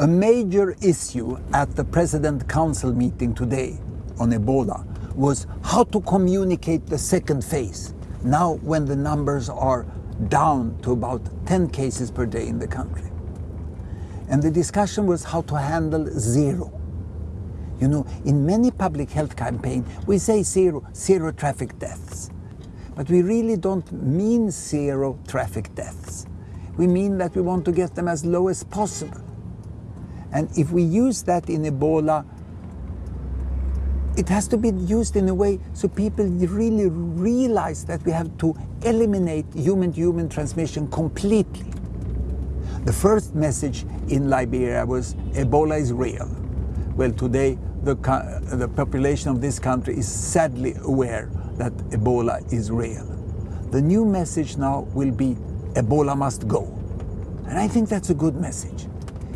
A major issue at the President Council meeting today on Ebola was how to communicate the second phase, now when the numbers are down to about 10 cases per day in the country. And the discussion was how to handle zero. You know, in many public health campaigns, we say zero, zero traffic deaths. But we really don't mean zero traffic deaths. We mean that we want to get them as low as possible. And if we use that in Ebola, it has to be used in a way so people really realize that we have to eliminate human-to-human -human transmission completely. The first message in Liberia was Ebola is real. Well, today the, the population of this country is sadly aware that Ebola is real. The new message now will be Ebola must go. And I think that's a good message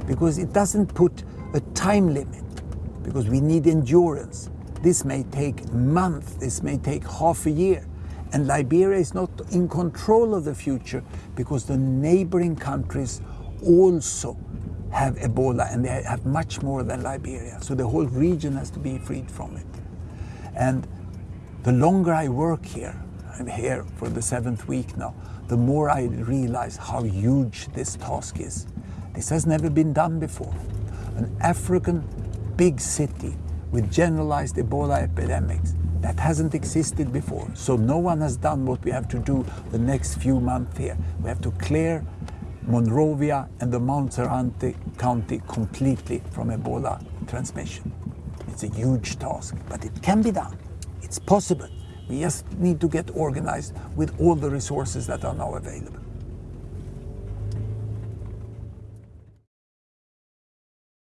because it doesn't put a time limit because we need endurance. This may take months, this may take half a year. And Liberia is not in control of the future because the neighboring countries also have Ebola and they have much more than Liberia. So the whole region has to be freed from it. And the longer I work here, I'm here for the seventh week now, the more I realize how huge this task is. This has never been done before. An African big city with generalized Ebola epidemics that hasn't existed before. So no one has done what we have to do the next few months here. We have to clear Monrovia and the Montserrado County completely from Ebola transmission. It's a huge task, but it can be done. It's possible. We just need to get organized with all the resources that are now available.